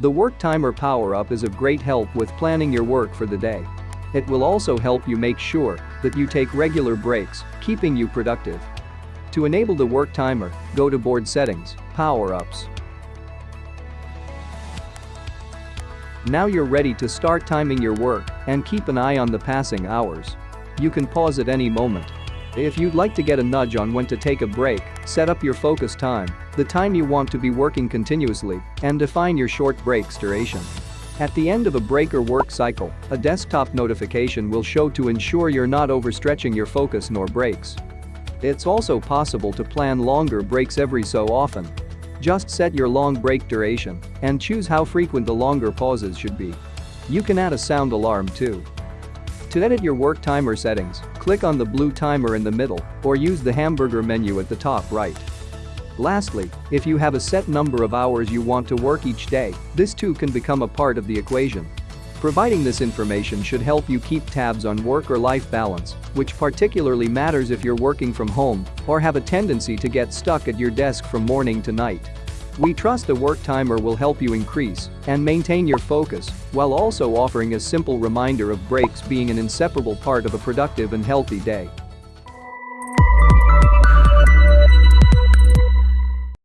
The Work Timer Power-Up is of great help with planning your work for the day. It will also help you make sure that you take regular breaks, keeping you productive. To enable the work timer, go to Board Settings, Power-Ups. Now you're ready to start timing your work and keep an eye on the passing hours. You can pause at any moment. If you'd like to get a nudge on when to take a break, set up your focus time, the time you want to be working continuously, and define your short break's duration. At the end of a break or work cycle, a desktop notification will show to ensure you're not overstretching your focus nor breaks. It's also possible to plan longer breaks every so often. Just set your long break duration and choose how frequent the longer pauses should be. You can add a sound alarm too. To edit your work timer settings, click on the blue timer in the middle or use the hamburger menu at the top right. Lastly, if you have a set number of hours you want to work each day, this too can become a part of the equation. Providing this information should help you keep tabs on work or life balance, which particularly matters if you're working from home or have a tendency to get stuck at your desk from morning to night. We trust the work timer will help you increase and maintain your focus while also offering a simple reminder of breaks being an inseparable part of a productive and healthy day.